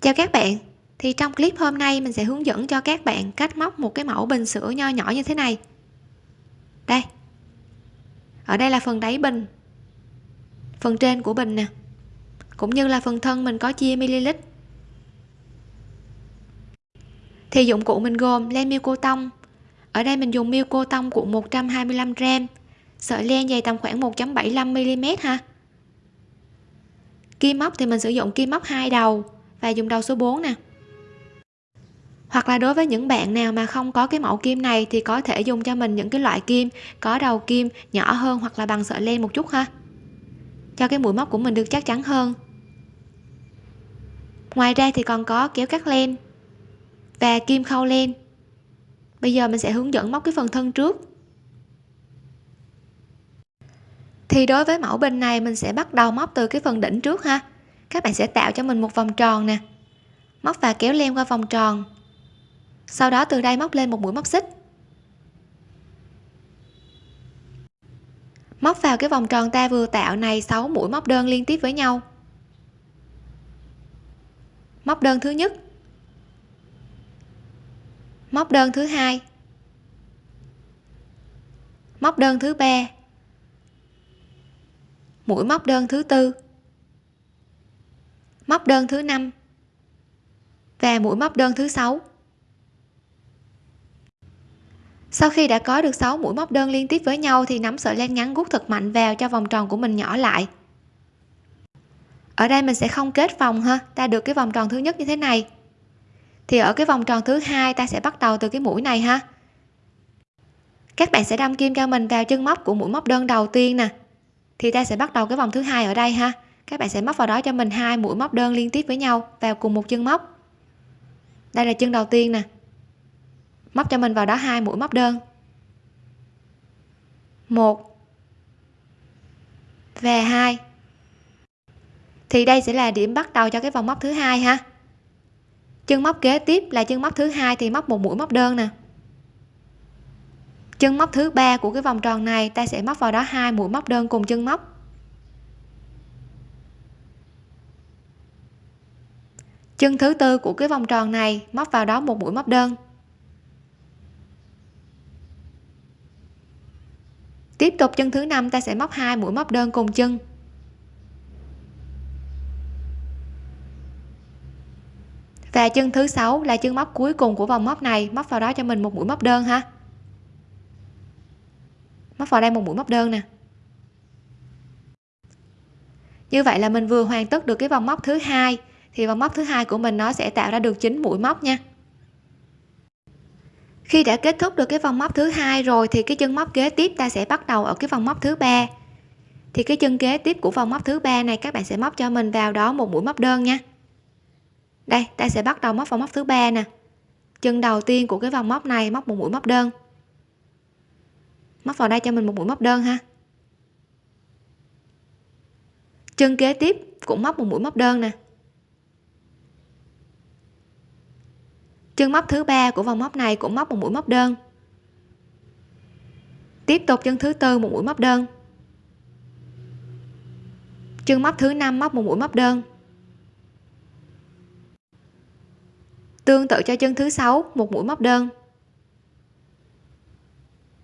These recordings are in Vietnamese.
chào các bạn. Thì trong clip hôm nay mình sẽ hướng dẫn cho các bạn cách móc một cái mẫu bình sữa nho nhỏ như thế này. Đây. Ở đây là phần đáy bình. Phần trên của bình nè. Cũng như là phần thân mình có chia ml thì dụng cụ mình gồm len miêu cô tông. Ở đây mình dùng miêu cô tông của 125 gram. Sợi len dày tầm khoảng 1.75 mm ha. Kim móc thì mình sử dụng kim móc hai đầu và dùng đầu số 4 nè. Hoặc là đối với những bạn nào mà không có cái mẫu kim này thì có thể dùng cho mình những cái loại kim có đầu kim, nhỏ hơn hoặc là bằng sợi len một chút ha. Cho cái mũi móc của mình được chắc chắn hơn. Ngoài ra thì còn có kéo cắt len và kim khâu len. Bây giờ mình sẽ hướng dẫn móc cái phần thân trước. Thì đối với mẫu bình này mình sẽ bắt đầu móc từ cái phần đỉnh trước ha các bạn sẽ tạo cho mình một vòng tròn nè. Móc và kéo len qua vòng tròn. Sau đó từ đây móc lên một mũi móc xích. Móc vào cái vòng tròn ta vừa tạo này 6 mũi móc đơn liên tiếp với nhau. Móc đơn thứ nhất. Móc đơn thứ hai. Móc đơn thứ ba. Mũi móc đơn thứ tư móc đơn thứ năm và mũi móc đơn thứ sáu. Sau khi đã có được 6 mũi móc đơn liên tiếp với nhau thì nắm sợi len ngắn gút thật mạnh vào cho vòng tròn của mình nhỏ lại. Ở đây mình sẽ không kết vòng ha, ta được cái vòng tròn thứ nhất như thế này. Thì ở cái vòng tròn thứ hai ta sẽ bắt đầu từ cái mũi này ha. Các bạn sẽ đâm kim cho mình vào chân móc của mũi móc đơn đầu tiên nè. Thì ta sẽ bắt đầu cái vòng thứ hai ở đây ha các bạn sẽ móc vào đó cho mình hai mũi móc đơn liên tiếp với nhau vào cùng một chân móc. Đây là chân đầu tiên nè. Móc cho mình vào đó hai mũi móc đơn. Một và hai. Thì đây sẽ là điểm bắt đầu cho cái vòng móc thứ hai ha. Chân móc kế tiếp là chân móc thứ hai thì móc một mũi móc đơn nè. Chân móc thứ ba của cái vòng tròn này, ta sẽ móc vào đó hai mũi móc đơn cùng chân móc. Chân thứ tư của cái vòng tròn này móc vào đó một mũi móc đơn. Tiếp tục chân thứ năm, ta sẽ móc hai mũi móc đơn cùng chân. Và chân thứ sáu là chân móc cuối cùng của vòng móc này, móc vào đó cho mình một mũi móc đơn ha. Móc vào đây một mũi móc đơn nè. Như vậy là mình vừa hoàn tất được cái vòng móc thứ hai thì vòng móc thứ hai của mình nó sẽ tạo ra được 9 mũi móc nha. Khi đã kết thúc được cái vòng móc thứ hai rồi thì cái chân móc kế tiếp ta sẽ bắt đầu ở cái vòng móc thứ ba. Thì cái chân kế tiếp của vòng móc thứ ba này các bạn sẽ móc cho mình vào đó một mũi móc đơn nha. Đây, ta sẽ bắt đầu móc vòng móc thứ ba nè. Chân đầu tiên của cái vòng móc này móc một mũi móc đơn. Móc vào đây cho mình một mũi móc đơn ha. Chân kế tiếp cũng móc một mũi móc đơn nè. Chân móc thứ ba của vòng móc này cũng móc một mũi móc đơn. Tiếp tục chân thứ tư một mũi móc đơn. Chân móc thứ năm móc một mũi móc đơn. Tương tự cho chân thứ sáu một mũi móc đơn.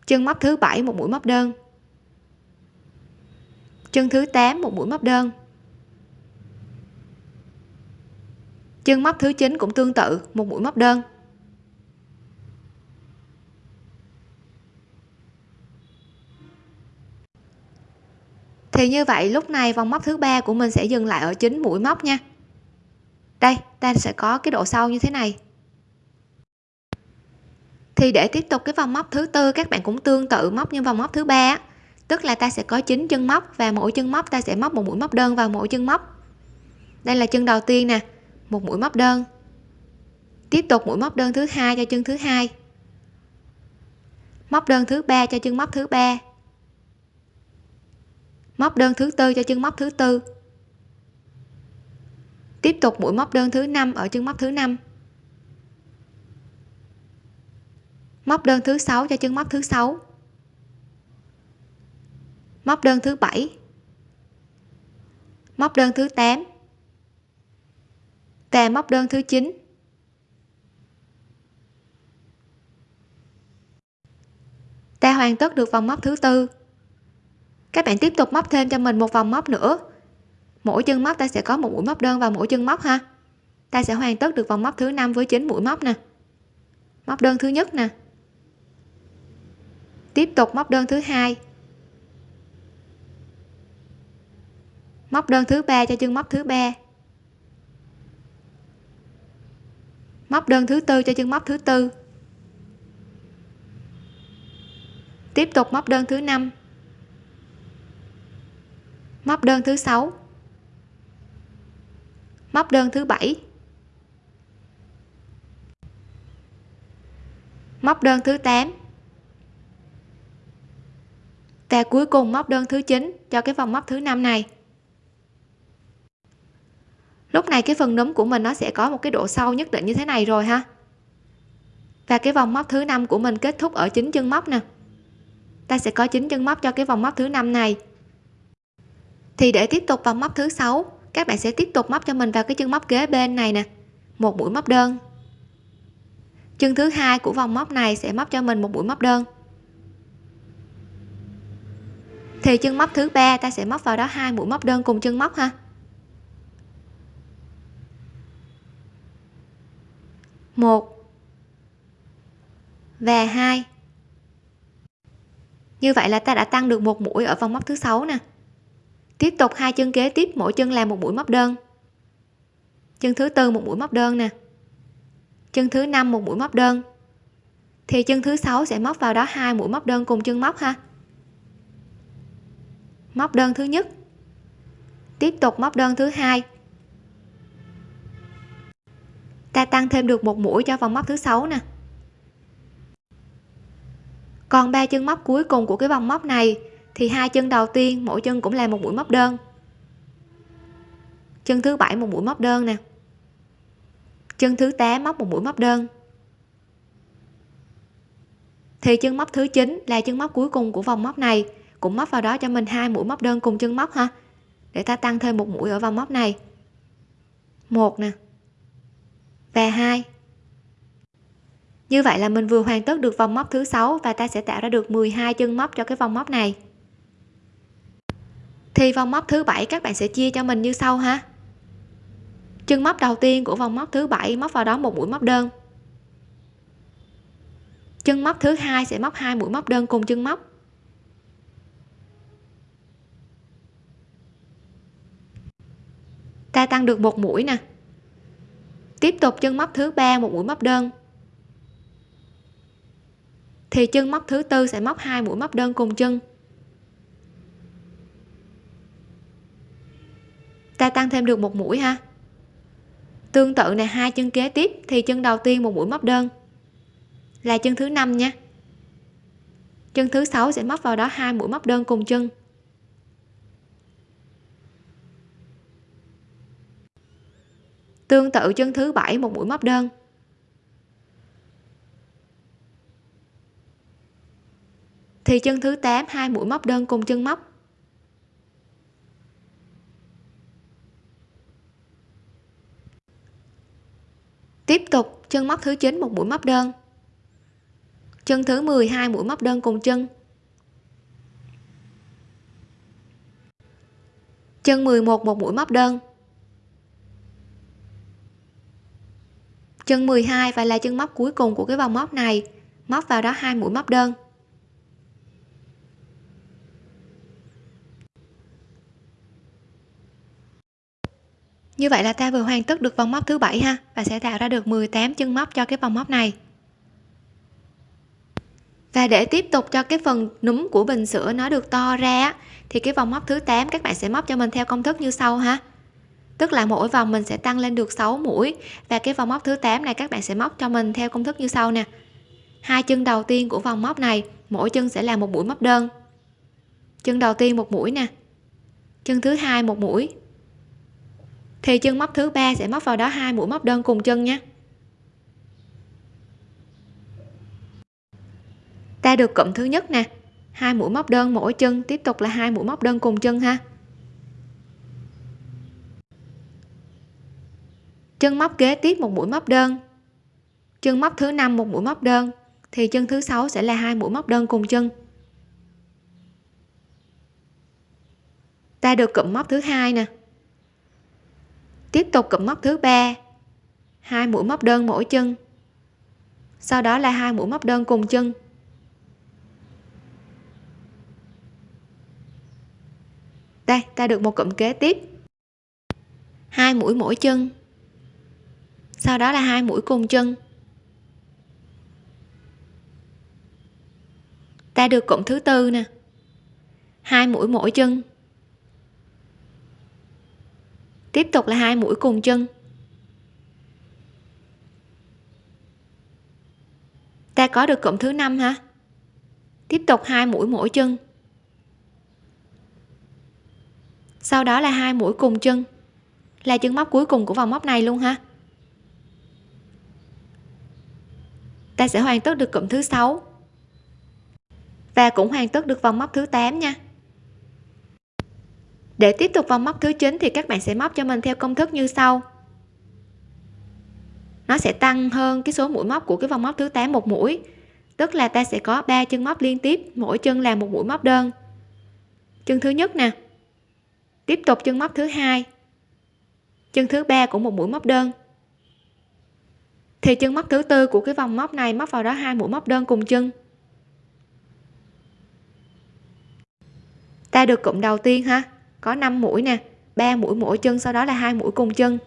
Chân móc thứ bảy một mũi móc đơn. Chân thứ 8 một mũi móc đơn. Chân móc thứ 9 cũng tương tự, một mũi móc đơn. Thì như vậy, lúc này vòng móc thứ ba của mình sẽ dừng lại ở chín mũi móc nha. Đây, ta sẽ có cái độ sâu như thế này. Thì để tiếp tục cái vòng móc thứ tư, các bạn cũng tương tự móc như vòng móc thứ ba tức là ta sẽ có 9 chân móc và mỗi chân móc ta sẽ móc một mũi móc đơn vào mỗi chân móc. Đây là chân đầu tiên nè một mũi móc đơn. Tiếp tục mũi móc đơn thứ hai cho chân thứ hai. Móc đơn thứ ba cho chân móc thứ ba. Móc đơn thứ tư cho chân móc thứ tư. Tiếp tục mũi móc đơn thứ năm ở chân móc thứ năm. Móc đơn thứ sáu cho chân móc thứ sáu. Móc đơn thứ bảy. Móc đơn thứ 8 và móc đơn thứ 9 ta hoàn tất được vòng móc thứ tư. Các bạn tiếp tục móc thêm cho mình một vòng móc nữa. Mỗi chân móc ta sẽ có một mũi móc đơn vào mỗi chân móc ha. Ta sẽ hoàn tất được vòng móc thứ năm với 9 mũi móc nè. Móc đơn thứ nhất nè. Tiếp tục móc đơn thứ hai. Móc đơn thứ ba cho chân móc thứ ba. Móc đơn thứ tư cho chân móc thứ tư. Tiếp tục móc đơn thứ năm. Móc đơn thứ sáu. Móc đơn thứ bảy. Móc đơn thứ 8 và cuối cùng móc đơn thứ 9 cho cái vòng móc thứ năm này lúc này cái phần núm của mình nó sẽ có một cái độ sâu nhất định như thế này rồi ha. Và cái vòng móc thứ năm của mình kết thúc ở chính chân móc nè. Ta sẽ có chín chân móc cho cái vòng móc thứ năm này. Thì để tiếp tục vòng móc thứ sáu, các bạn sẽ tiếp tục móc cho mình vào cái chân móc kế bên này nè. Một mũi móc đơn. Chân thứ hai của vòng móc này sẽ móc cho mình một mũi móc đơn. Thì chân móc thứ ba ta sẽ móc vào đó hai mũi móc đơn cùng chân móc ha. Một và hai. Như vậy là ta đã tăng được một mũi ở vòng móc thứ sáu nè. Tiếp tục hai chân kế tiếp, mỗi chân làm một mũi móc đơn. Chân thứ tư một mũi móc đơn nè. Chân thứ năm một mũi móc đơn. Thì chân thứ sáu sẽ móc vào đó hai mũi móc đơn cùng chân móc ha. Móc đơn thứ nhất. Tiếp tục móc đơn thứ hai ta tăng thêm được một mũi cho vòng móc thứ sáu nè. Còn ba chân móc cuối cùng của cái vòng móc này thì hai chân đầu tiên, mỗi chân cũng là một mũi móc đơn. Chân thứ bảy một mũi móc đơn nè. Chân thứ 8 móc một mũi móc đơn. Thì chân móc thứ 9 là chân móc cuối cùng của vòng móc này, cũng móc vào đó cho mình hai mũi móc đơn cùng chân móc ha, để ta tăng thêm một mũi ở vòng móc này. Một nè và hai. Như vậy là mình vừa hoàn tất được vòng móc thứ sáu và ta sẽ tạo ra được 12 chân móc cho cái vòng móc này. Thì vòng móc thứ bảy các bạn sẽ chia cho mình như sau ha. Chân móc đầu tiên của vòng móc thứ bảy móc vào đó một mũi móc đơn. Chân móc thứ hai sẽ móc hai mũi móc đơn cùng chân móc. Ta tăng được một mũi nè tiếp tục chân móc thứ ba một mũi móc đơn. Thì chân móc thứ tư sẽ móc hai mũi móc đơn cùng chân. Ta tăng thêm được một mũi ha. Tương tự này, hai chân kế tiếp, thì chân đầu tiên một mũi móc đơn. Là chân thứ năm nha. Chân thứ sáu sẽ móc vào đó hai mũi móc đơn cùng chân. Tương tự chân thứ bảy một mũi móc đơn. Thì chân thứ 8 hai mũi móc đơn cùng chân móc. Tiếp tục, chân móc thứ 9 một mũi móc đơn. Chân thứ 12 mũi móc đơn cùng chân. Chân 11 một mũi móc đơn. Chân 12 và là chân móc cuối cùng của cái vòng móc này. Móc vào đó hai mũi móc đơn. Như vậy là ta vừa hoàn tất được vòng móc thứ bảy ha, và sẽ tạo ra được 18 chân móc cho cái vòng móc này. Và để tiếp tục cho cái phần núm của bình sữa nó được to ra thì cái vòng móc thứ 8 các bạn sẽ móc cho mình theo công thức như sau ha tức là mỗi vòng mình sẽ tăng lên được 6 mũi. Và cái vòng móc thứ 8 này các bạn sẽ móc cho mình theo công thức như sau nè. Hai chân đầu tiên của vòng móc này, mỗi chân sẽ là một mũi móc đơn. Chân đầu tiên một mũi nè. Chân thứ hai một mũi. Thì chân móc thứ ba sẽ móc vào đó hai mũi móc đơn cùng chân nhé. Ta được cụm thứ nhất nè. Hai mũi móc đơn mỗi chân, tiếp tục là hai mũi móc đơn cùng chân ha. Chân móc kế tiếp một mũi móc đơn. Chân móc thứ năm một mũi móc đơn, thì chân thứ sáu sẽ là hai mũi móc đơn cùng chân. Ta được cụm móc thứ hai nè. Tiếp tục cụm móc thứ ba, hai mũi móc đơn mỗi chân. Sau đó là hai mũi móc đơn cùng chân. Đây, ta được một cụm kế tiếp. Hai mũi mỗi chân sau đó là hai mũi cùng chân. Ta được cụm thứ tư nè. Hai mũi mỗi chân. Tiếp tục là hai mũi cùng chân. Ta có được cụm thứ năm ha tiếp tục hai mũi mỗi chân. Sau đó là hai mũi cùng chân. Là chân móc cuối cùng của vòng móc này luôn ha. Ta sẽ hoàn tất được cụm thứ sáu. Và cũng hoàn tất được vòng móc thứ 8 nha. Để tiếp tục vòng móc thứ 9 thì các bạn sẽ móc cho mình theo công thức như sau. Nó sẽ tăng hơn cái số mũi móc của cái vòng móc thứ 8 một mũi. Tức là ta sẽ có 3 chân móc liên tiếp, mỗi chân là một mũi móc đơn. Chân thứ nhất nè. Tiếp tục chân móc thứ hai. Chân thứ ba cũng một mũi móc đơn thì chân móc thứ tư của cái vòng móc này móc vào đó hai mũi móc đơn cùng chân. Ta được cụm đầu tiên ha. Có 5 mũi nè 3 mũi mỗi chân, sau đó là hai mũi cùng chân.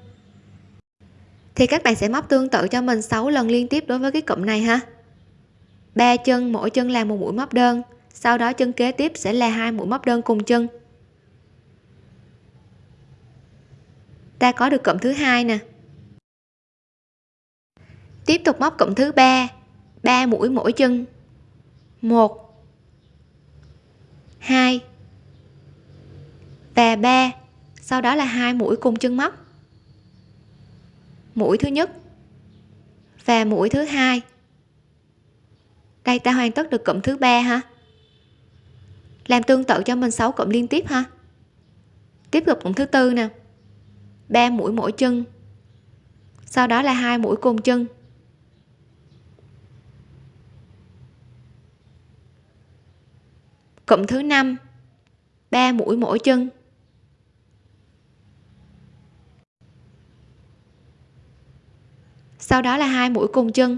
Thì các bạn sẽ móc tương tự cho mình 6 lần liên tiếp đối với cái cụm này ha. Ba chân, mỗi chân là một mũi móc đơn, sau đó chân kế tiếp sẽ là hai mũi móc đơn cùng chân. Ta có được cụm thứ hai nè tiếp tục móc cụm thứ ba 3 mũi mỗi chân. Một, hai và 3 sau đó là hai mũi cùng chân móc. Mũi thứ nhất và mũi thứ hai. Đây, ta hoàn tất được cụm thứ ba ha? Làm tương tự cho mình 6 cụm liên tiếp ha? Tiếp tục cụm thứ tư nè. 3 mũi mỗi chân. Sau đó là hai mũi cùng chân. Cụm thứ năm, ba mũi mỗi chân. Sau đó là hai mũi cùng chân.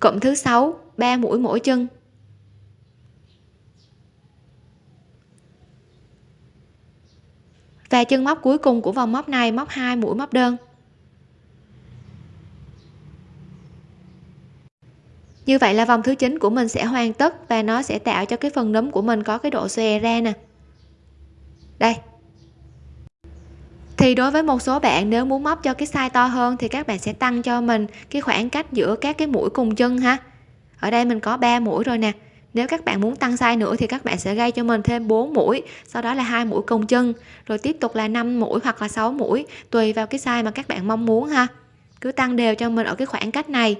Cụm thứ sáu, ba mũi mỗi chân. Và chân móc cuối cùng của vòng móc này, móc hai mũi móc đơn. Như vậy là vòng thứ 9 của mình sẽ hoàn tất và nó sẽ tạo cho cái phần nấm của mình có cái độ xòe ra nè. Đây. Thì đối với một số bạn nếu muốn móc cho cái size to hơn thì các bạn sẽ tăng cho mình cái khoảng cách giữa các cái mũi cùng chân ha. Ở đây mình có 3 mũi rồi nè. Nếu các bạn muốn tăng size nữa thì các bạn sẽ gây cho mình thêm 4 mũi, sau đó là hai mũi cùng chân, rồi tiếp tục là 5 mũi hoặc là 6 mũi, tùy vào cái size mà các bạn mong muốn ha. Cứ tăng đều cho mình ở cái khoảng cách này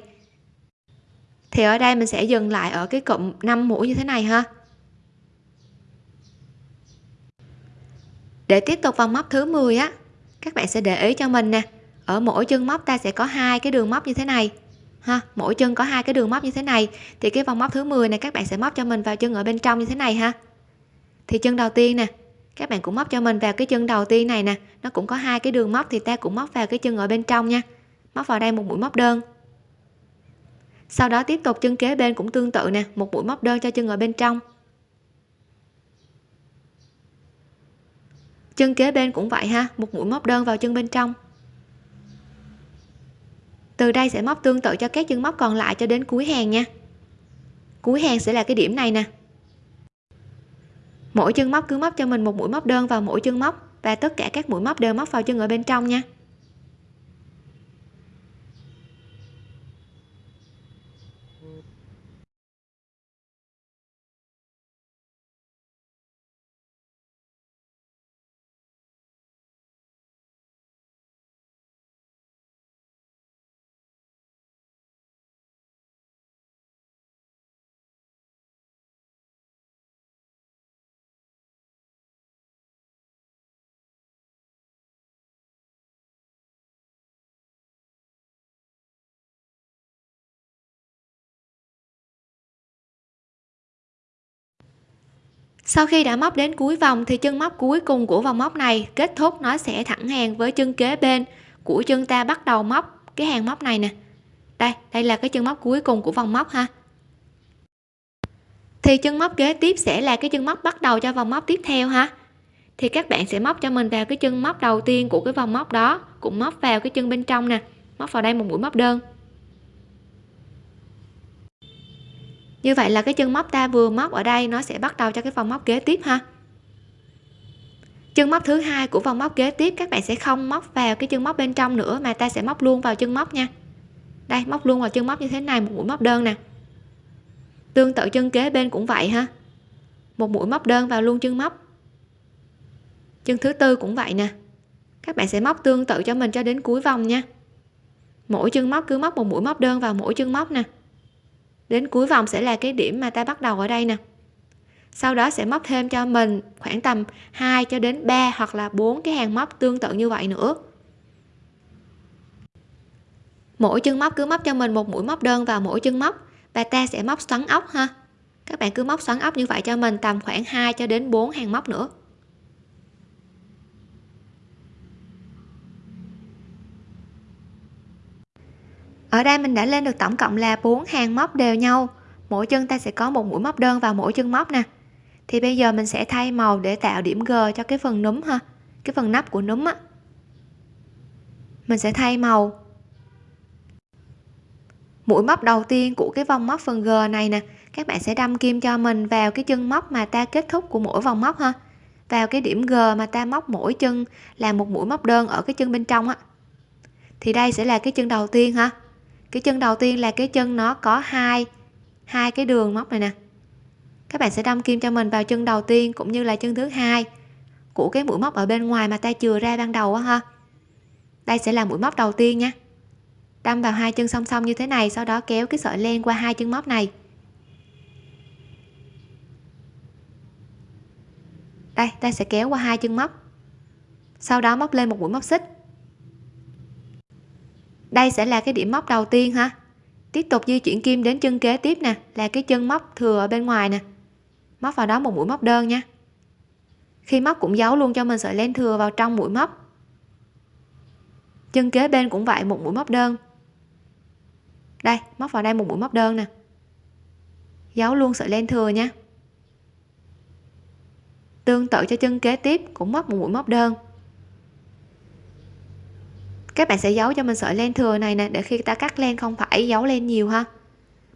thì ở đây mình sẽ dừng lại ở cái cụm 5 mũi như thế này ha. Để tiếp tục vòng móc thứ 10 á, các bạn sẽ để ý cho mình nè. Ở mỗi chân móc ta sẽ có hai cái đường móc như thế này, ha. Mỗi chân có hai cái đường móc như thế này. Thì cái vòng móc thứ 10 này các bạn sẽ móc cho mình vào chân ở bên trong như thế này ha. Thì chân đầu tiên nè, các bạn cũng móc cho mình vào cái chân đầu tiên này nè. Nó cũng có hai cái đường móc thì ta cũng móc vào cái chân ở bên trong nha. Móc vào đây một mũi móc đơn sau đó tiếp tục chân kế bên cũng tương tự nè, một mũi móc đơn cho chân ở bên trong. Chân kế bên cũng vậy ha, một mũi móc đơn vào chân bên trong. Từ đây sẽ móc tương tự cho các chân móc còn lại cho đến cuối hàng nha. Cuối hàng sẽ là cái điểm này nè. Mỗi chân móc cứ móc cho mình một mũi móc đơn vào mỗi chân móc và tất cả các mũi móc đều móc vào chân ở bên trong nha. Sau khi đã móc đến cuối vòng thì chân móc cuối cùng của vòng móc này kết thúc nó sẽ thẳng hàng với chân kế bên của chân ta bắt đầu móc cái hàng móc này nè. Đây đây là cái chân móc cuối cùng của vòng móc ha. Thì chân móc kế tiếp sẽ là cái chân móc bắt đầu cho vòng móc tiếp theo ha. Thì các bạn sẽ móc cho mình vào cái chân móc đầu tiên của cái vòng móc đó, cũng móc vào cái chân bên trong nè, móc vào đây một mũi móc đơn. Như vậy là cái chân móc ta vừa móc ở đây, nó sẽ bắt đầu cho cái vòng móc kế tiếp ha. Chân móc thứ hai của vòng móc kế tiếp, các bạn sẽ không móc vào cái chân móc bên trong nữa, mà ta sẽ móc luôn vào chân móc nha. Đây, móc luôn vào chân móc như thế này, một mũi móc đơn nè. Tương tự chân kế bên cũng vậy ha. Một mũi móc đơn vào luôn chân móc. Chân thứ tư cũng vậy nè. Các bạn sẽ móc tương tự cho mình cho đến cuối vòng nha. Mỗi chân móc cứ móc một mũi móc đơn vào mỗi chân móc nè đến cuối vòng sẽ là cái điểm mà ta bắt đầu ở đây nè. Sau đó sẽ móc thêm cho mình khoảng tầm 2 cho đến 3 hoặc là 4 cái hàng móc tương tự như vậy nữa. Mỗi chân móc cứ móc cho mình một mũi móc đơn vào mỗi chân móc. Và ta sẽ móc xoắn ốc ha. Các bạn cứ móc xoắn ốc như vậy cho mình tầm khoảng 2 cho đến 4 hàng móc nữa. Ở đây mình đã lên được tổng cộng là 4 hàng móc đều nhau. Mỗi chân ta sẽ có một mũi móc đơn vào mỗi chân móc nè. Thì bây giờ mình sẽ thay màu để tạo điểm G cho cái phần núm ha, cái phần nắp của núm á. Mình sẽ thay màu. Mũi móc đầu tiên của cái vòng móc phần G này nè, các bạn sẽ đâm kim cho mình vào cái chân móc mà ta kết thúc của mỗi vòng móc ha. Vào cái điểm G mà ta móc mỗi chân là một mũi móc đơn ở cái chân bên trong á. Thì đây sẽ là cái chân đầu tiên ha cái chân đầu tiên là cái chân nó có hai hai cái đường móc này nè. Các bạn sẽ đâm kim cho mình vào chân đầu tiên cũng như là chân thứ hai của cái mũi móc ở bên ngoài mà ta chừa ra ban đầu á ha. Đây sẽ là mũi móc đầu tiên nha. Đâm vào hai chân song song như thế này, sau đó kéo cái sợi len qua hai chân móc này. Đây, ta sẽ kéo qua hai chân móc. Sau đó móc lên một mũi móc xích đây sẽ là cái điểm móc đầu tiên ha. Tiếp tục di chuyển kim đến chân kế tiếp nè, là cái chân móc thừa ở bên ngoài nè. Móc vào đó một mũi móc đơn nha. Khi móc cũng giấu luôn cho mình sợi len thừa vào trong mũi móc. Chân kế bên cũng vậy, một mũi móc đơn. Đây, móc vào đây một mũi móc đơn nè. Giấu luôn sợi len thừa nha. Tương tự cho chân kế tiếp cũng móc một mũi móc đơn các bạn sẽ giấu cho mình sợi len thừa này nè, để khi ta cắt len không phải giấu len nhiều ha.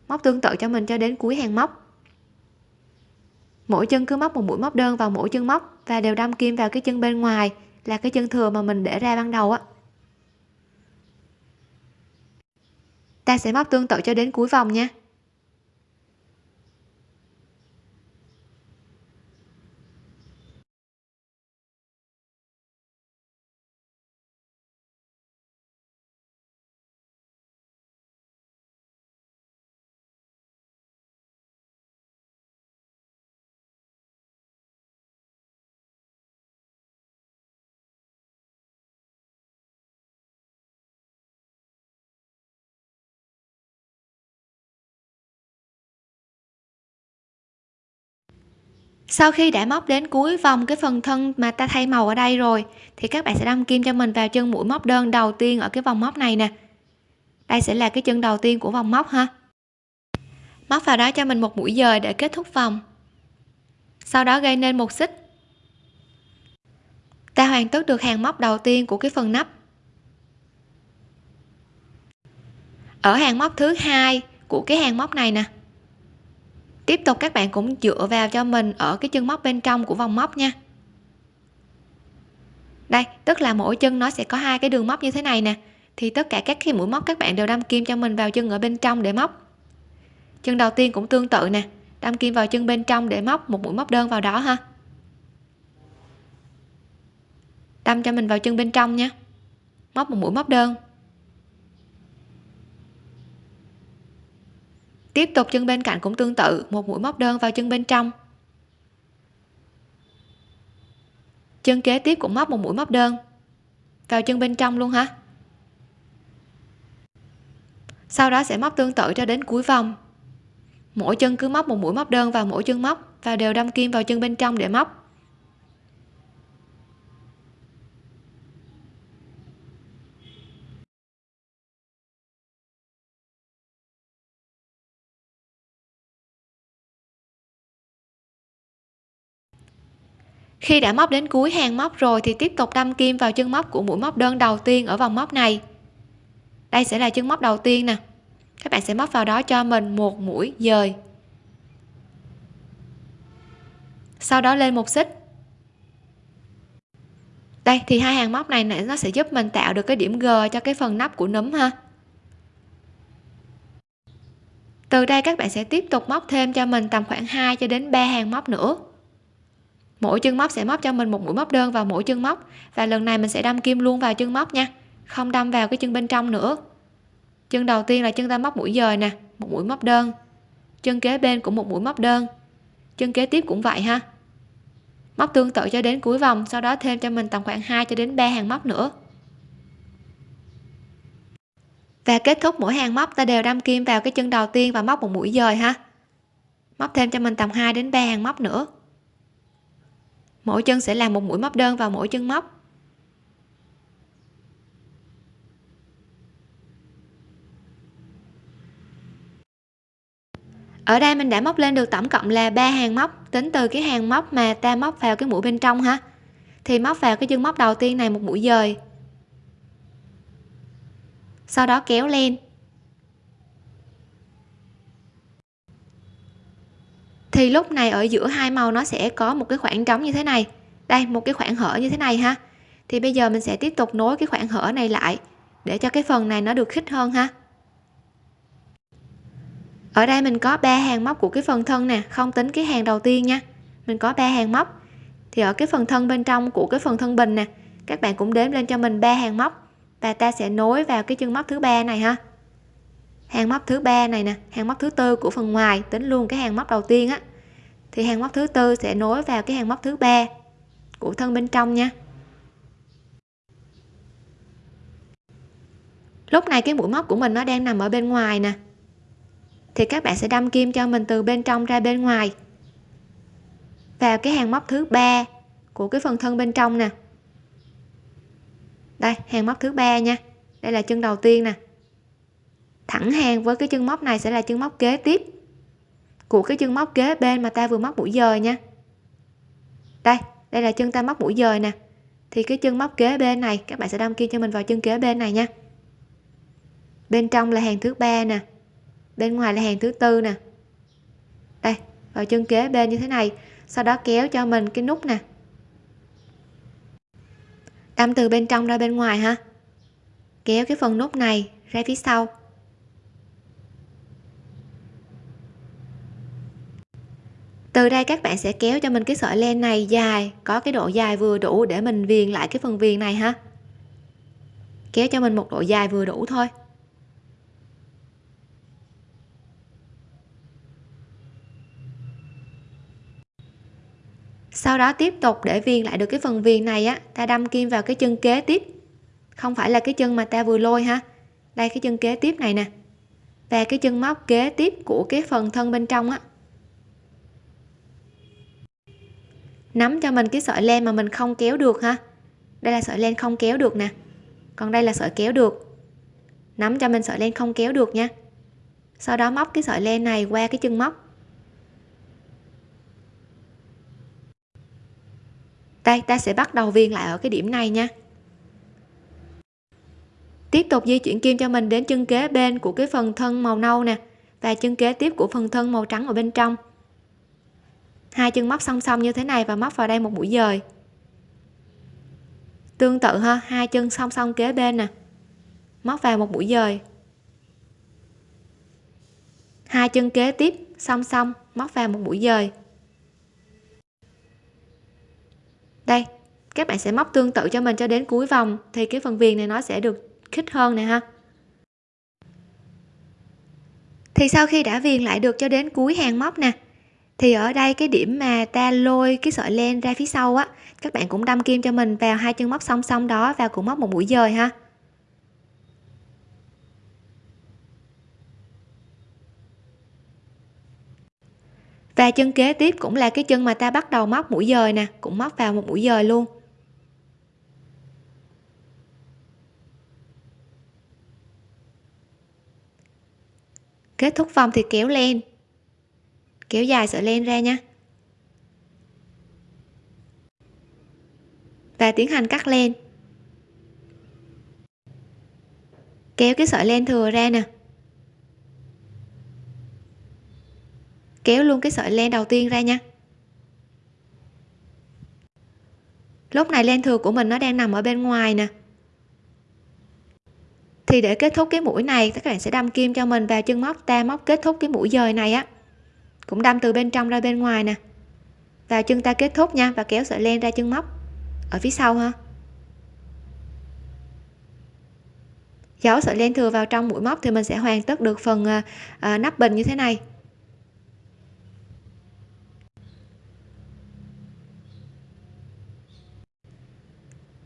Móc tương tự cho mình cho đến cuối hàng móc. Mỗi chân cứ móc một mũi móc đơn vào mỗi chân móc và đều đâm kim vào cái chân bên ngoài, là cái chân thừa mà mình để ra ban đầu á. Ta sẽ móc tương tự cho đến cuối vòng nha. Sau khi đã móc đến cuối vòng cái phần thân mà ta thay màu ở đây rồi, thì các bạn sẽ đâm kim cho mình vào chân mũi móc đơn đầu tiên ở cái vòng móc này nè. Đây sẽ là cái chân đầu tiên của vòng móc ha. Móc vào đó cho mình một mũi dời để kết thúc vòng. Sau đó gây nên một xích. Ta hoàn tất được hàng móc đầu tiên của cái phần nắp. Ở hàng móc thứ hai của cái hàng móc này nè tiếp tục các bạn cũng dựa vào cho mình ở cái chân móc bên trong của vòng móc nha. Đây, tức là mỗi chân nó sẽ có hai cái đường móc như thế này nè. Thì tất cả các cái mũi móc các bạn đều đâm kim cho mình vào chân ở bên trong để móc. Chân đầu tiên cũng tương tự nè, đâm kim vào chân bên trong để móc một mũi móc đơn vào đó ha. Đâm cho mình vào chân bên trong nha. Móc một mũi móc đơn. Tiếp tục chân bên cạnh cũng tương tự, một mũi móc đơn vào chân bên trong. Chân kế tiếp cũng móc một mũi móc đơn vào chân bên trong luôn ha sau đó sẽ móc tương tự cho đến cuối vòng. Mỗi chân cứ móc một mũi móc đơn vào mỗi chân móc và đều đâm kim vào chân bên trong để móc. Khi đã móc đến cuối hàng móc rồi thì tiếp tục đâm kim vào chân móc của mũi móc đơn đầu tiên ở vòng móc này. Đây sẽ là chân móc đầu tiên nè. Các bạn sẽ móc vào đó cho mình một mũi dời. Sau đó lên một xích. Đây, thì hai hàng móc này nó sẽ giúp mình tạo được cái điểm G cho cái phần nắp của núm ha. Từ đây các bạn sẽ tiếp tục móc thêm cho mình tầm khoảng 2 cho đến 3 hàng móc nữa mỗi chân móc sẽ móc cho mình một mũi móc đơn vào mỗi chân móc. Và lần này mình sẽ đâm kim luôn vào chân móc nha. Không đâm vào cái chân bên trong nữa. Chân đầu tiên là chân ta móc mũi dời nè, một mũi móc đơn. Chân kế bên cũng một mũi móc đơn. Chân kế tiếp cũng vậy ha. Móc tương tự cho đến cuối vòng, sau đó thêm cho mình tầm khoảng 2 cho đến 3 hàng móc nữa. Và kết thúc mỗi hàng móc, ta đều đâm kim vào cái chân đầu tiên và móc một mũi dời ha. Móc thêm cho mình tầm 2 đến 3 hàng móc nữa mỗi chân sẽ làm một mũi móc đơn vào mỗi chân móc. Ở đây mình đã móc lên được tổng cộng là ba hàng móc. Tính từ cái hàng móc mà ta móc vào cái mũi bên trong ha. Thì móc vào cái chân móc đầu tiên này một mũi dời. Sau đó kéo lên. Thì lúc này ở giữa hai màu nó sẽ có một cái khoảng trống như thế này. Đây, một cái khoảng hở như thế này ha. Thì bây giờ mình sẽ tiếp tục nối cái khoảng hở này lại để cho cái phần này nó được khít hơn ha. Ở đây mình có ba hàng móc của cái phần thân nè, không tính cái hàng đầu tiên nha. Mình có ba hàng móc. Thì ở cái phần thân bên trong của cái phần thân bình nè, các bạn cũng đếm lên cho mình ba hàng móc. Và ta sẽ nối vào cái chân móc thứ ba này ha hàng móc thứ ba này nè, hàng móc thứ tư của phần ngoài, tính luôn cái hàng móc đầu tiên á. Thì hàng móc thứ tư sẽ nối vào cái hàng móc thứ ba của thân bên trong nha. Lúc này cái mũi móc của mình nó đang nằm ở bên ngoài nè. Thì các bạn sẽ đâm kim cho mình từ bên trong ra bên ngoài. Vào cái hàng móc thứ ba của cái phần thân bên trong nè. Đây, hàng móc thứ ba nha. Đây là chân đầu tiên nè thẳng hàng với cái chân móc này sẽ là chân móc kế tiếp của cái chân móc kế bên mà ta vừa móc mũi dời nha. Đây đây là chân ta móc mũi dời nè. Thì cái chân móc kế bên này, các bạn sẽ đâm kim cho mình vào chân kế bên này nha. Bên trong là hàng thứ ba nè, bên ngoài là hàng thứ tư nè. Đây, vào chân kế bên như thế này, sau đó kéo cho mình cái nút nè. Đâm từ bên trong ra bên ngoài ha. Kéo cái phần nút này ra phía sau. Từ đây các bạn sẽ kéo cho mình cái sợi len này dài, có cái độ dài vừa đủ để mình viền lại cái phần viền này ha. Kéo cho mình một độ dài vừa đủ thôi. Sau đó tiếp tục để viền lại được cái phần viền này á, ta đâm kim vào cái chân kế tiếp. Không phải là cái chân mà ta vừa lôi ha. Đây, cái chân kế tiếp này nè. Và cái chân móc kế tiếp của cái phần thân bên trong á nắm cho mình cái sợi len mà mình không kéo được ha. Đây là sợi len không kéo được nè. Còn đây là sợi kéo được. Nắm cho mình sợi len không kéo được nha. Sau đó móc cái sợi len này qua cái chân móc. Đây, ta sẽ bắt đầu viền lại ở cái điểm này nha. Tiếp tục di chuyển kim cho mình đến chân kế bên của cái phần thân màu nâu nè và chân kế tiếp của phần thân màu trắng ở bên trong hai chân móc song song như thế này và móc vào đây một mũi dời. Tương tự ha, hai chân song song kế bên nè. Móc vào một mũi dời. Hai chân kế tiếp, song song, móc vào một mũi dời. Đây, các bạn sẽ móc tương tự cho mình cho đến cuối vòng, thì cái phần viền này nó sẽ được khít hơn nè ha. Thì sau khi đã viền lại được cho đến cuối hàng móc nè thì ở đây cái điểm mà ta lôi cái sợi len ra phía sau á, các bạn cũng đâm kim cho mình vào hai chân móc song song đó và cũng móc một mũi dời ha. Và chân kế tiếp cũng là cái chân mà ta bắt đầu móc mũi dời nè, cũng móc vào một mũi dời luôn. Kết thúc vòng thì kéo len kéo dài sợi len ra nha. Và tiến hành cắt len. Kéo cái sợi len thừa ra nè. Kéo luôn cái sợi len đầu tiên ra nha. Lúc này len thừa của mình nó đang nằm ở bên ngoài nè. Thì để kết thúc cái mũi này, các bạn sẽ đâm kim cho mình vào chân móc, ta móc kết thúc cái mũi dời này á cũng đâm từ bên trong ra bên ngoài nè. Vào chân ta kết thúc nha và kéo sợi len ra chân móc. Ở phía sau ha. Giấu sợi len thừa vào trong mũi móc thì mình sẽ hoàn tất được phần à, à, nắp bình như thế này.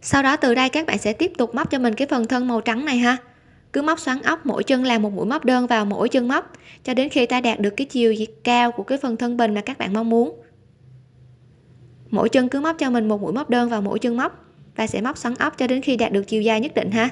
Sau đó từ đây các bạn sẽ tiếp tục móc cho mình cái phần thân màu trắng này ha cứ móc xoắn ốc, mỗi chân làm một mũi móc đơn vào mỗi chân móc, cho đến khi ta đạt được cái chiều cao của cái phần thân bình mà các bạn mong muốn. Mỗi chân cứ móc cho mình một mũi móc đơn vào mỗi chân móc. Và sẽ móc xoắn ốc cho đến khi đạt được chiều dài nhất định ha.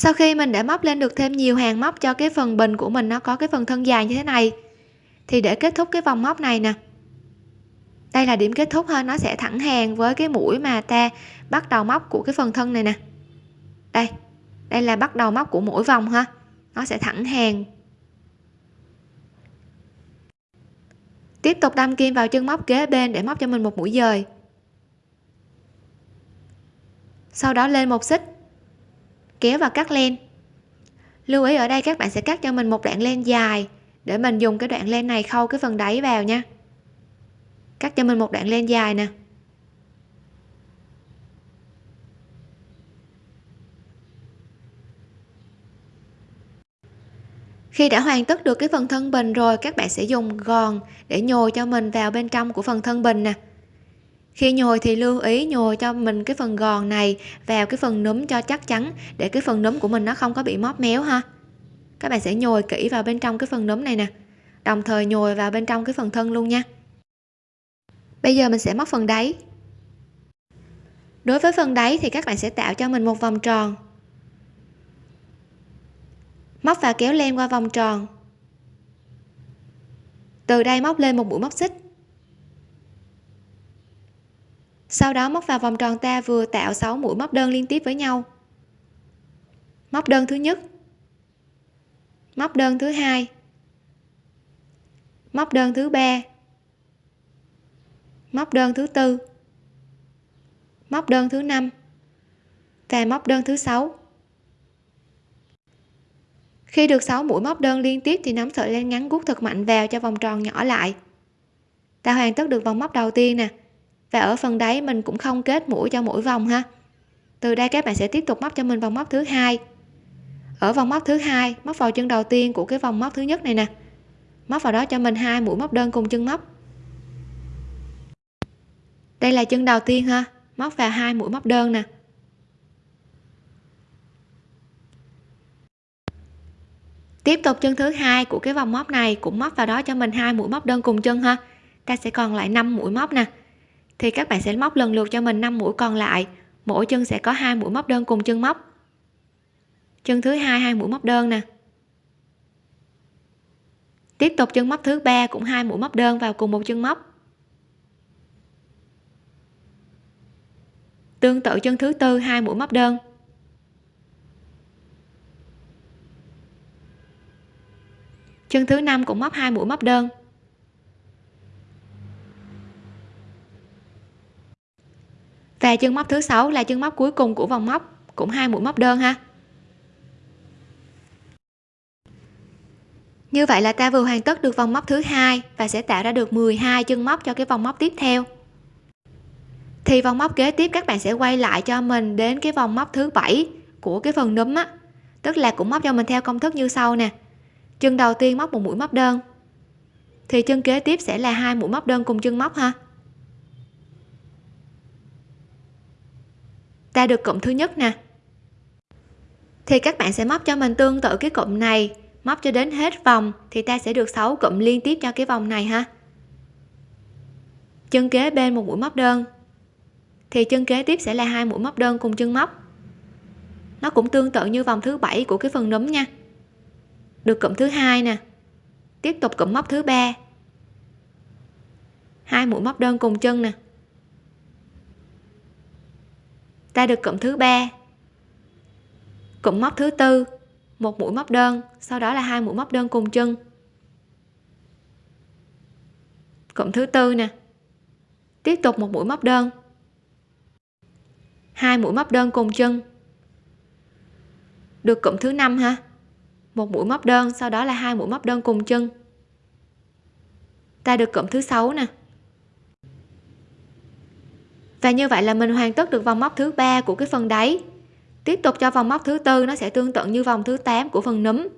Sau khi mình đã móc lên được thêm nhiều hàng móc cho cái phần bình của mình nó có cái phần thân dài như thế này, thì để kết thúc cái vòng móc này nè. Đây là điểm kết thúc ha, nó sẽ thẳng hàng với cái mũi mà ta bắt đầu móc của cái phần thân này nè. Đây đây là bắt đầu móc của mỗi vòng ha, nó sẽ thẳng hàng. Tiếp tục đâm kim vào chân móc kế bên để móc cho mình một mũi dời. Sau đó lên một xích kéo và cắt len. Lưu ý, ở đây các bạn sẽ cắt cho mình một đoạn len dài để mình dùng cái đoạn len này khâu cái phần đáy vào nha. Cắt cho mình một đoạn len dài nè. Khi đã hoàn tất được cái phần thân bình rồi, các bạn sẽ dùng gòn để nhồi cho mình vào bên trong của phần thân bình nè khi nhồi thì lưu ý nhồi cho mình cái phần gòn này vào cái phần núm cho chắc chắn để cái phần núm của mình nó không có bị móp méo ha. Các bạn sẽ nhồi kỹ vào bên trong cái phần núm này nè, đồng thời nhồi vào bên trong cái phần thân luôn nha. Bây giờ mình sẽ móc phần đáy. Đối với phần đáy thì các bạn sẽ tạo cho mình một vòng tròn. Móc và kéo len qua vòng tròn. Từ đây móc lên một mũi móc xích. Sau đó móc vào vòng tròn ta vừa tạo 6 mũi móc đơn liên tiếp với nhau. Móc đơn thứ nhất. Móc đơn thứ hai. Móc đơn thứ ba. Móc đơn thứ tư. Móc đơn thứ năm. Và móc đơn thứ sáu. Khi được 6 mũi móc đơn liên tiếp thì nắm sợi len ngắn gút thật mạnh vào cho vòng tròn nhỏ lại. Ta hoàn tất được vòng móc đầu tiên nè và ở phần đáy mình cũng không kết mũi cho mỗi vòng ha. Từ đây các bạn sẽ tiếp tục móc cho mình vòng móc thứ hai. Ở vòng móc thứ hai, móc vào chân đầu tiên của cái vòng móc thứ nhất này nè. Móc vào đó cho mình hai mũi móc đơn cùng chân móc. Đây là chân đầu tiên ha, móc vào hai mũi móc đơn nè. Tiếp tục chân thứ hai của cái vòng móc này cũng móc vào đó cho mình hai mũi móc đơn cùng chân ha. Ta sẽ còn lại 5 mũi móc nè thì các bạn sẽ móc lần lượt cho mình 5 mũi còn lại. Mỗi chân sẽ có hai mũi móc đơn cùng chân móc. Chân thứ hai hai mũi móc đơn nè. Tiếp tục chân móc thứ ba cũng hai mũi móc đơn vào cùng một chân móc. Tương tự chân thứ tư, hai mũi móc đơn. Chân thứ năm cũng móc hai mũi móc đơn. Là chân móc thứ sáu, là chân móc cuối cùng của vòng móc, cũng hai mũi móc đơn ha. Như vậy là ta vừa hoàn tất được vòng móc thứ hai và sẽ tạo ra được 12 chân móc cho cái vòng móc tiếp theo. Thì vòng móc kế tiếp các bạn sẽ quay lại cho mình đến cái vòng móc thứ bảy của cái phần núm á. Tức là cũng móc cho mình theo công thức như sau nè. Chân đầu tiên móc một mũi móc đơn. Thì chân kế tiếp sẽ là hai mũi móc đơn cùng chân móc ha. Ta được cụm thứ nhất nè. Thì các bạn sẽ móc cho mình tương tự cái cụm này. Móc cho đến hết vòng thì ta sẽ được 6 cụm liên tiếp cho cái vòng này ha. Chân kế bên một mũi móc đơn. Thì chân kế tiếp sẽ là hai mũi móc đơn cùng chân móc. Nó cũng tương tự như vòng thứ bảy của cái phần núm nha. Được cụm thứ hai nè. Tiếp tục cụm móc thứ ba. Hai mũi móc đơn cùng chân nè ta được cụm thứ ba. Cụm móc thứ tư, một mũi móc đơn, sau đó là hai mũi móc đơn cùng chân. Cụm thứ tư nè. Tiếp tục một mũi móc đơn. Hai mũi móc đơn cùng chân. Được cụm thứ năm ha. Một mũi móc đơn, sau đó là hai mũi móc đơn cùng chân. Ta được cụm thứ sáu nè và như vậy là mình hoàn tất được vòng móc thứ ba của cái phần đáy tiếp tục cho vòng móc thứ tư, nó sẽ tương tự như vòng thứ 8 của phần núm.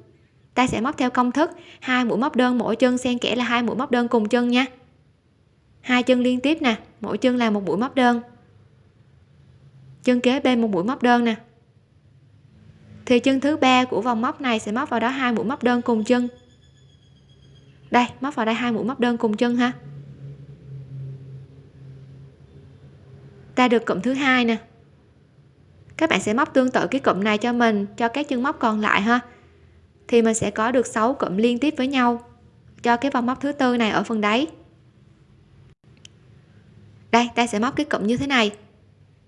Ta sẽ móc theo công thức, hai mũi móc đơn mỗi chân xen kẽ là hai mũi móc đơn cùng chân nha. Hai chân liên tiếp nè, mỗi chân là một mũi móc đơn. Chân kế bên một mũi móc đơn nè. Thì chân thứ ba của vòng móc này sẽ móc vào đó hai mũi móc đơn cùng chân. Đây, móc vào đây hai mũi móc đơn cùng chân ha. Ta được cụm thứ hai nè. Các bạn sẽ móc tương tự cái cụm này cho mình, cho các chân móc còn lại ha. Thì mình sẽ có được 6 cụm liên tiếp với nhau, cho cái vòng móc thứ tư này ở phần đáy. Đây, ta sẽ móc cái cụm như thế này.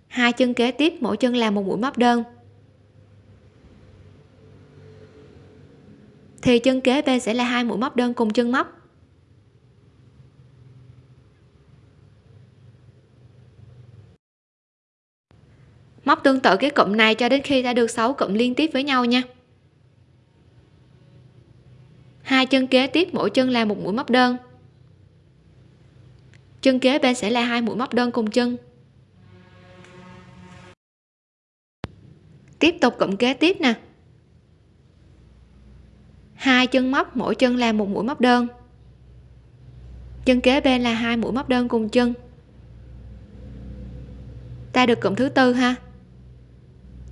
Hai chân kế tiếp, mỗi chân làm một mũi móc đơn. Thì chân kế bên sẽ là hai mũi móc đơn cùng chân móc. Móc tương tự cái cụm này cho đến khi ta được 6 cụm liên tiếp với nhau nha. Hai chân kế tiếp mỗi chân là một mũi móc đơn. Chân kế bên sẽ là hai mũi móc đơn cùng chân. Tiếp tục cụm kế tiếp nè. Hai chân móc mỗi chân là một mũi móc đơn. Chân kế bên là hai mũi móc đơn cùng chân. Ta được cụm thứ tư ha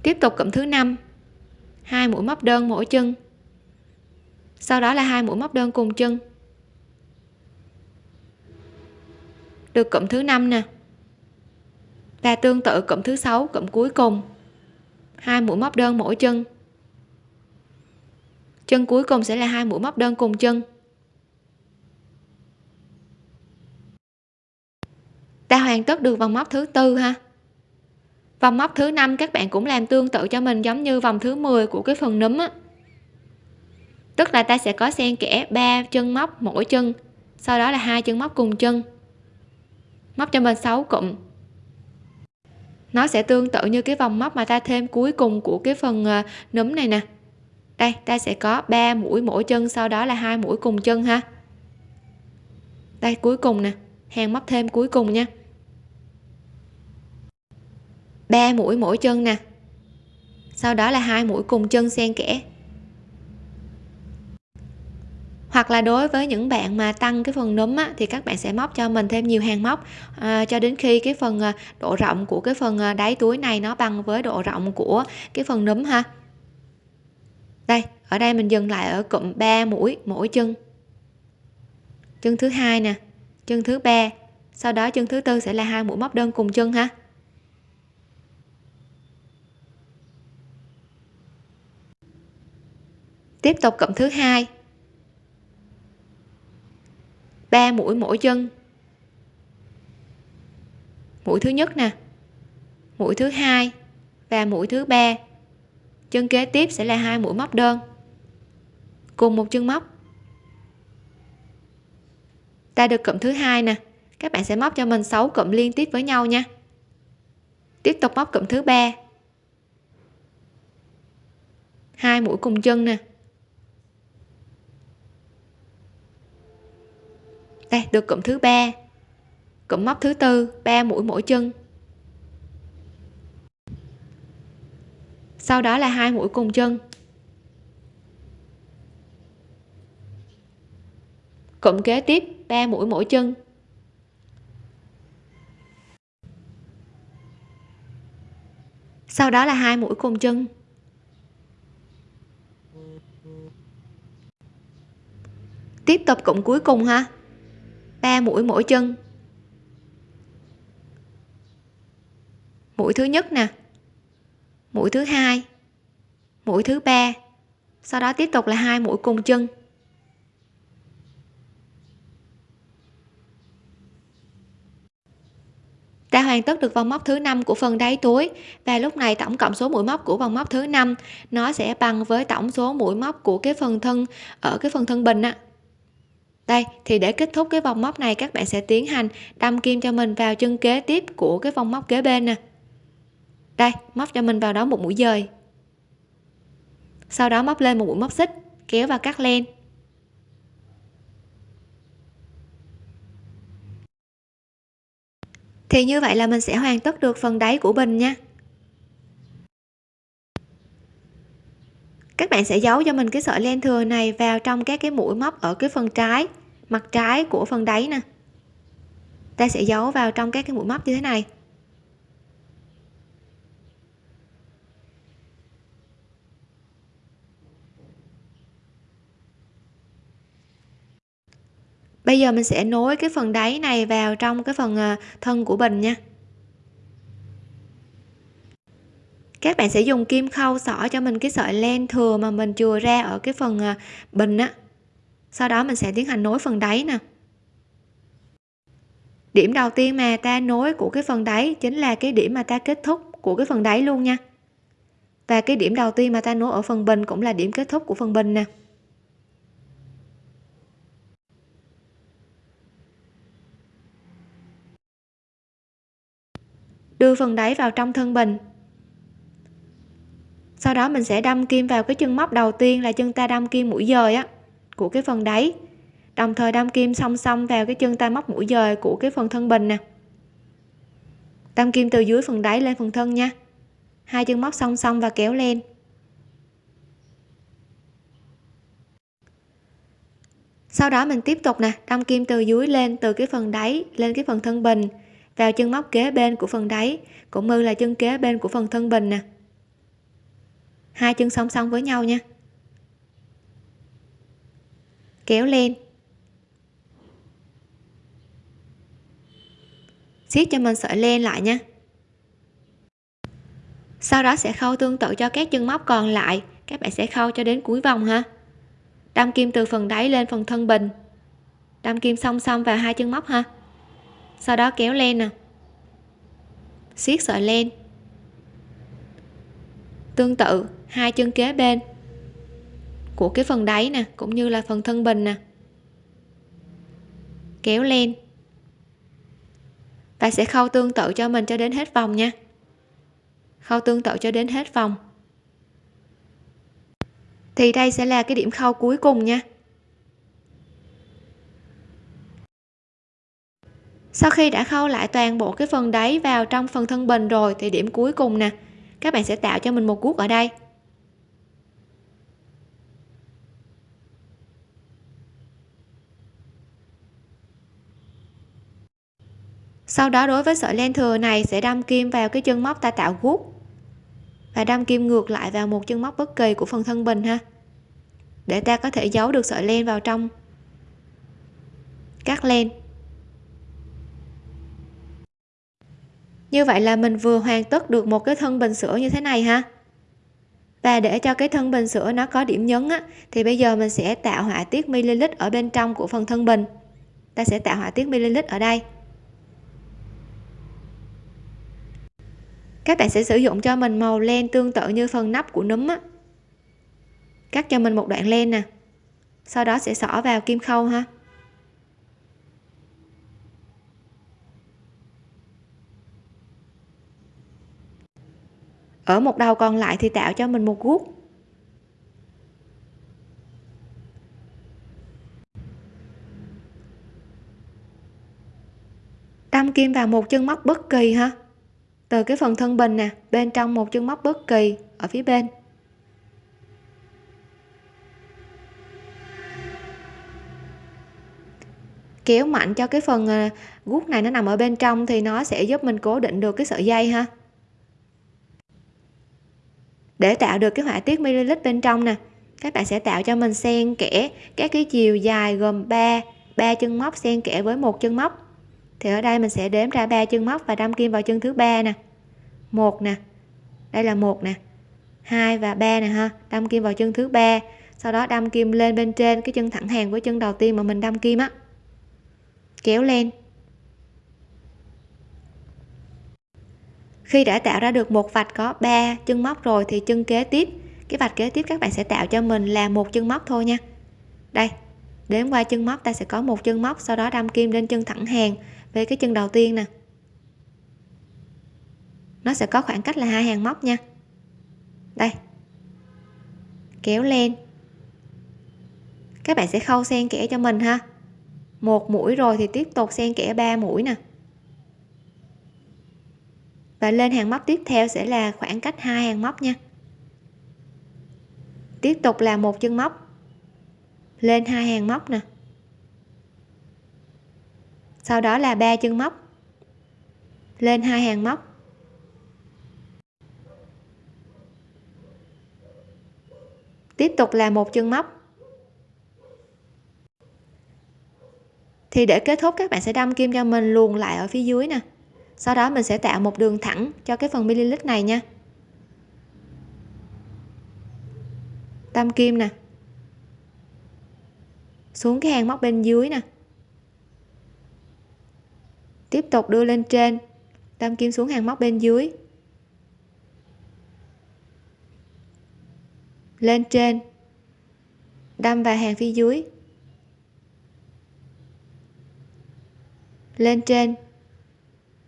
tiếp tục cụm thứ năm. Hai mũi móc đơn mỗi chân. Sau đó là hai mũi móc đơn cùng chân. Được cụm thứ năm nè. Và tương tự cụm thứ sáu, cụm cuối cùng. Hai mũi móc đơn mỗi chân. Chân cuối cùng sẽ là hai mũi móc đơn cùng chân. Ta hoàn tất được vòng móc thứ tư ha vòng móc thứ năm các bạn cũng làm tương tự cho mình giống như vòng thứ 10 của cái phần núm á. Tức là ta sẽ có xen kẽ ba chân móc mỗi chân, sau đó là hai chân móc cùng chân. Móc cho mình 6 cụm. Nó sẽ tương tự như cái vòng móc mà ta thêm cuối cùng của cái phần ờ, núm này nè. Đây, ta sẽ có 3 mũi mỗi chân, sau đó là hai mũi cùng chân ha. Đây, cuối cùng nè. Hàng móc thêm cuối cùng nha. 3 mũi mỗi chân nè. Sau đó là hai mũi cùng chân xen kẽ. Hoặc là đối với những bạn mà tăng cái phần núm á, thì các bạn sẽ móc cho mình thêm nhiều hàng móc. À, cho đến khi cái phần à, độ rộng của cái phần à, đáy túi này nó bằng với độ rộng của cái phần núm ha. Đây ở đây mình dừng lại ở cụm 3 mũi mỗi chân. Chân thứ hai nè chân thứ ba. Sau đó chân thứ tư sẽ là hai mũi móc đơn cùng chân ha. Tiếp tục cụm thứ hai. 3 mũi mỗi chân. Mũi thứ nhất nè. Mũi thứ hai và mũi thứ ba. Chân kế tiếp sẽ là hai mũi móc đơn. Cùng một chân móc. Ta được cụm thứ hai nè. Các bạn sẽ móc cho mình 6 cụm liên tiếp với nhau nha. Tiếp tục móc cụm thứ ba. Hai mũi cùng chân nè. Đây, được cụm thứ ba. Cụm móc thứ tư, ba mũi mỗi chân. Sau đó là hai mũi cùng chân. Cụm kế tiếp, ba mũi mỗi chân. Sau đó là hai mũi cùng chân. Tiếp tục cụm cuối cùng ha ba mũi mỗi chân. Mũi thứ nhất nè, mũi thứ hai, mũi thứ ba, sau đó tiếp tục là hai mũi cùng chân. Ta hoàn tất được vòng móc thứ năm của phần đáy túi và lúc này tổng cộng số mũi móc của vòng móc thứ năm nó sẽ bằng với tổng số mũi móc của cái phần thân, ở cái phần thân bình á đây, thì để kết thúc cái vòng móc này, các bạn sẽ tiến hành đâm kim cho mình vào chân kế tiếp của cái vòng móc kế bên nè. Đây, móc cho mình vào đó một mũi dời. Sau đó móc lên một mũi móc xích, kéo và cắt len. Thì như vậy là mình sẽ hoàn tất được phần đáy của bình nha. Bạn sẽ giấu cho mình cái sợi len thừa này vào trong các cái mũi móc ở cái phần trái, mặt trái của phần đáy nè. Ta sẽ giấu vào trong các cái mũi móc như thế này. Bây giờ mình sẽ nối cái phần đáy này vào trong cái phần à, thân của bình nha. Các bạn sẽ dùng kim khâu xỏ cho mình cái sợi len thừa mà mình chừa ra ở cái phần à, bình á. Sau đó mình sẽ tiến hành nối phần đáy nè. Điểm đầu tiên mà ta nối của cái phần đáy chính là cái điểm mà ta kết thúc của cái phần đáy luôn nha. Và cái điểm đầu tiên mà ta nối ở phần bình cũng là điểm kết thúc của phần bình nè. Đưa phần đáy vào trong thân bình sau đó mình sẽ đâm kim vào cái chân móc đầu tiên là chân ta đâm kim mũi dời á, của cái phần đáy. Đồng thời đâm kim song song vào cái chân ta móc mũi dời của cái phần thân bình nè. Đâm kim từ dưới phần đáy lên phần thân nha. Hai chân móc song song và kéo lên. Sau đó mình tiếp tục nè, đâm kim từ dưới lên, từ cái phần đáy lên cái phần thân bình, vào chân móc kế bên của phần đáy, cũng như là chân kế bên của phần thân bình nè hai chân song song với nhau nha. Kéo lên. Siết cho mình sợi len lại nha. Sau đó sẽ khâu tương tự cho các chân móc còn lại. Các bạn sẽ khâu cho đến cuối vòng ha. Đâm kim từ phần đáy lên phần thân bình đâm kim song song vào hai chân móc ha. Sau đó kéo lên nè. Siết sợi len tương tự hai chân kế bên của cái phần đáy nè, cũng như là phần thân bình nè. Kéo lên. Và sẽ khâu tương tự cho mình cho đến hết vòng nha. Khâu tương tự cho đến hết vòng. Thì đây sẽ là cái điểm khâu cuối cùng nha. Sau khi đã khâu lại toàn bộ cái phần đáy vào trong phần thân bình rồi, thì điểm cuối cùng nè, các bạn sẽ tạo cho mình một guốc ở đây. Sau đó đối với sợi len thừa này sẽ đâm kim vào cái chân móc ta tạo gút. Và đâm kim ngược lại vào một chân móc bất kỳ của phần thân bình ha. Để ta có thể giấu được sợi len vào trong cắt len. Như vậy là mình vừa hoàn tất được một cái thân bình sữa như thế này ha. Và để cho cái thân bình sữa nó có điểm nhấn á, thì bây giờ mình sẽ tạo họa tiết ml ở bên trong của phần thân bình ta sẽ tạo họa tiết ml ở đây. Các bạn sẽ sử dụng cho mình màu len tương tự như phần nắp của núm á. Cắt cho mình một đoạn len nè. Sau đó sẽ xỏ vào kim khâu ha. Ở một đầu còn lại thì tạo cho mình một guốc. Đâm kim vào một chân móc bất kỳ ha từ cái phần thân bình nè, bên trong một chân móc bất kỳ, ở phía bên. Kéo mạnh cho cái phần gút guốc này nó nằm ở bên trong thì nó sẽ giúp mình cố định được cái sợi dây ha. Để tạo được cái họa tiết ml bên trong nè, các bạn sẽ tạo cho mình xen kẽ các cái chiều dài gồm 3 ba chân móc xen kẽ với một chân móc thì ở đây mình sẽ đếm ra ba chân móc và đâm kim vào chân thứ ba nè. Một nè. Đây là một nè. Hai và ba nè ha. Đâm kim vào chân thứ ba. Sau đó đâm kim lên bên trên cái chân thẳng hàng với chân đầu tiên mà mình đâm kim á. Kéo lên. Khi đã tạo ra được một vạch có 3 chân móc rồi thì chân kế tiếp, cái vạch kế tiếp các bạn sẽ tạo cho mình là một chân móc thôi nha. Đây đến qua chân móc ta sẽ có một chân móc, sau đó đâm kim lên chân thẳng hàng về cái chân đầu tiên nè. Nó sẽ có khoảng cách là hai hàng móc nha. Đây. Kéo lên. Các bạn sẽ khâu xen kẽ cho mình ha. Một mũi rồi thì tiếp tục xen kẽ ba mũi nè. Và lên hàng móc tiếp theo sẽ là khoảng cách hai hàng móc nha. Tiếp tục là một chân móc. Lên hai hàng móc nè sau đó là ba chân móc. Lên hai hàng móc. Tiếp tục là một chân móc. Thì để kết thúc, các bạn sẽ đâm kim cho mình luồn lại ở phía dưới nè. Sau đó mình sẽ tạo một đường thẳng cho cái phần ml này nha. Đâm kim nè. Xuống cái hàng móc bên dưới nè tiếp tục đưa lên trên. Đâm kim xuống hàng móc bên dưới. Lên trên. Đâm vào hàng phía dưới. Lên trên.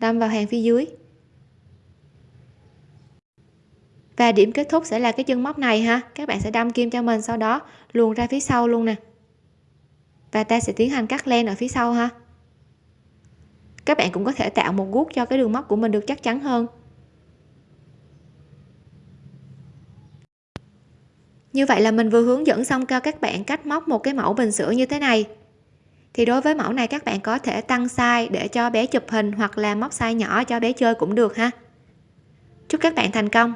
Đâm vào hàng phía dưới. Và điểm kết thúc sẽ là cái chân móc này ha. Các bạn sẽ đâm kim cho mình sau đó, luồn ra phía sau luôn nè. Và ta sẽ tiến hành cắt len ở phía sau ha các bạn cũng có thể tạo một guốc cho cái đường móc của mình được chắc chắn hơn. Như vậy là mình vừa hướng dẫn xong cho các bạn cách móc một cái mẫu bình sữa như thế này. Thì đối với mẫu này các bạn có thể tăng size để cho bé chụp hình hoặc là móc size nhỏ cho bé chơi cũng được ha. Chúc các bạn thành công!